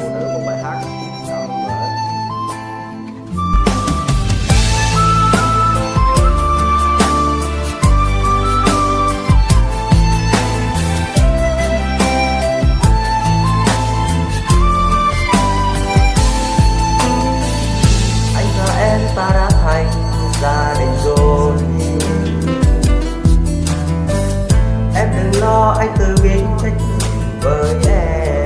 phụ nữ một bài hát. Cảm ơn anh và em ta đã thành gia đình rồi. Em đừng lo, anh tự biết trách nhiệm với em.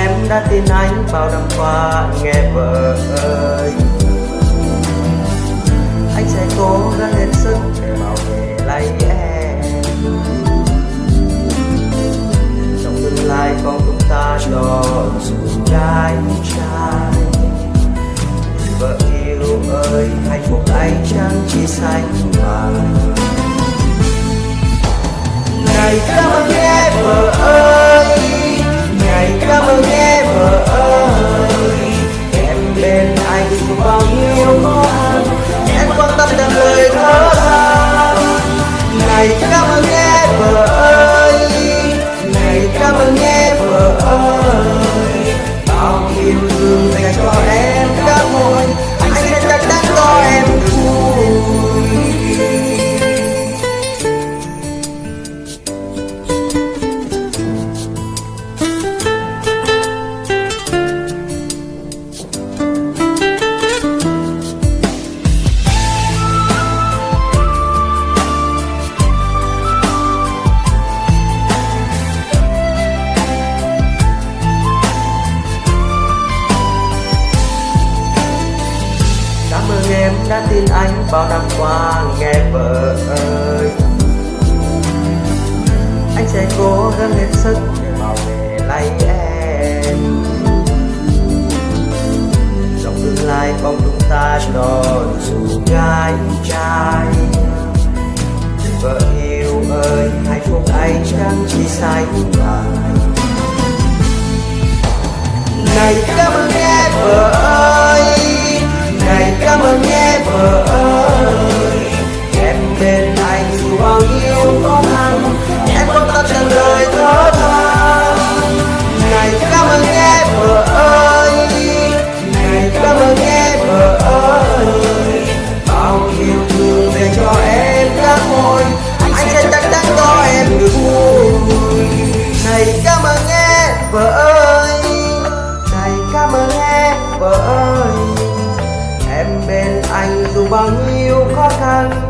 Em đã tin anh bao năm qua, nghe vợ ơi. Anh sẽ cố gắng hết sức để bảo vệ lấy em. Trong tương lai con chúng ta cho dù gái trai. Vợ yêu ơi, hạnh phúc anh chẳng chỉ xanh vàng em đã tin anh bao năm qua, nghe vợ ơi. Anh sẽ cố gắng hết sức để bảo vệ lấy em. Trong tương lai con chúng ta cho dù gái trai. Vợ yêu ơi, hạnh phúc anh chẳng chỉ sai vàng này, cảm ơn em. vỡ em bên anh dù bao nhiêu khó khăn